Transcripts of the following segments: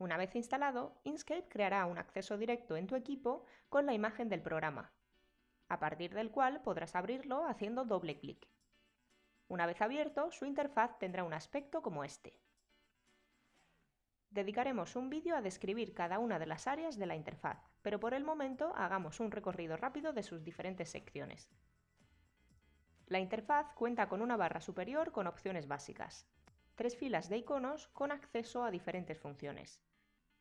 Una vez instalado, Inkscape creará un acceso directo en tu equipo con la imagen del programa, a partir del cual podrás abrirlo haciendo doble clic. Una vez abierto, su interfaz tendrá un aspecto como este. Dedicaremos un vídeo a describir cada una de las áreas de la interfaz, pero por el momento hagamos un recorrido rápido de sus diferentes secciones. La interfaz cuenta con una barra superior con opciones básicas, tres filas de iconos con acceso a diferentes funciones,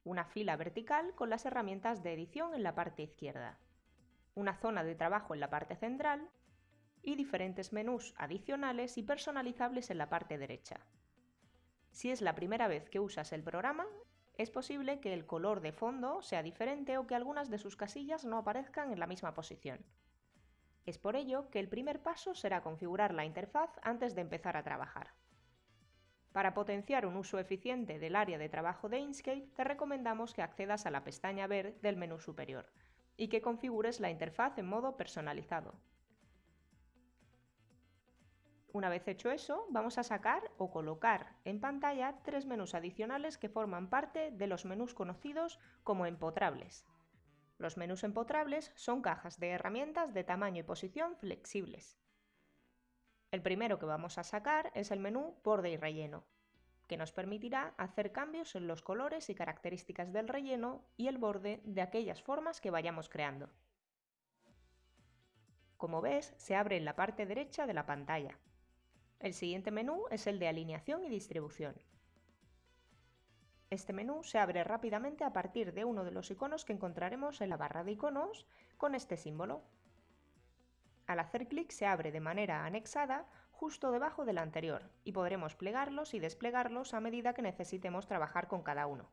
una fila vertical con las herramientas de edición en la parte izquierda, una zona de trabajo en la parte central y diferentes menús adicionales y personalizables en la parte derecha. Si es la primera vez que usas el programa, es posible que el color de fondo sea diferente o que algunas de sus casillas no aparezcan en la misma posición. Es por ello que el primer paso será configurar la interfaz antes de empezar a trabajar. Para potenciar un uso eficiente del área de trabajo de Inkscape, te recomendamos que accedas a la pestaña Ver del menú superior y que configures la interfaz en modo personalizado. Una vez hecho eso, vamos a sacar o colocar en pantalla tres menús adicionales que forman parte de los menús conocidos como empotrables. Los menús empotrables son cajas de herramientas de tamaño y posición flexibles. El primero que vamos a sacar es el menú Borde y Relleno, que nos permitirá hacer cambios en los colores y características del relleno y el borde de aquellas formas que vayamos creando. Como ves, se abre en la parte derecha de la pantalla. El siguiente menú es el de alineación y distribución. Este menú se abre rápidamente a partir de uno de los iconos que encontraremos en la barra de iconos con este símbolo. Al hacer clic se abre de manera anexada justo debajo del anterior y podremos plegarlos y desplegarlos a medida que necesitemos trabajar con cada uno.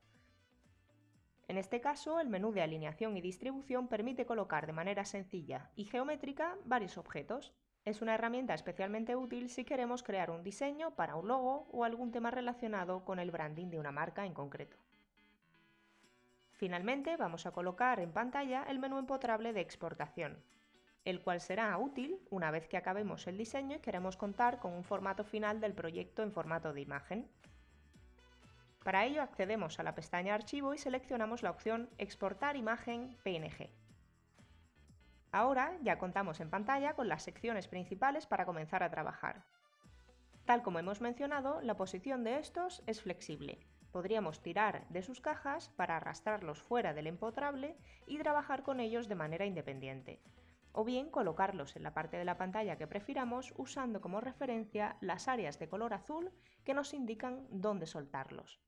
En este caso, el menú de alineación y distribución permite colocar de manera sencilla y geométrica varios objetos, es una herramienta especialmente útil si queremos crear un diseño para un logo o algún tema relacionado con el branding de una marca en concreto. Finalmente vamos a colocar en pantalla el menú empotrable de exportación, el cual será útil una vez que acabemos el diseño y queremos contar con un formato final del proyecto en formato de imagen. Para ello accedemos a la pestaña Archivo y seleccionamos la opción Exportar imagen PNG. Ahora ya contamos en pantalla con las secciones principales para comenzar a trabajar. Tal como hemos mencionado, la posición de estos es flexible. Podríamos tirar de sus cajas para arrastrarlos fuera del empotrable y trabajar con ellos de manera independiente. O bien colocarlos en la parte de la pantalla que prefiramos usando como referencia las áreas de color azul que nos indican dónde soltarlos.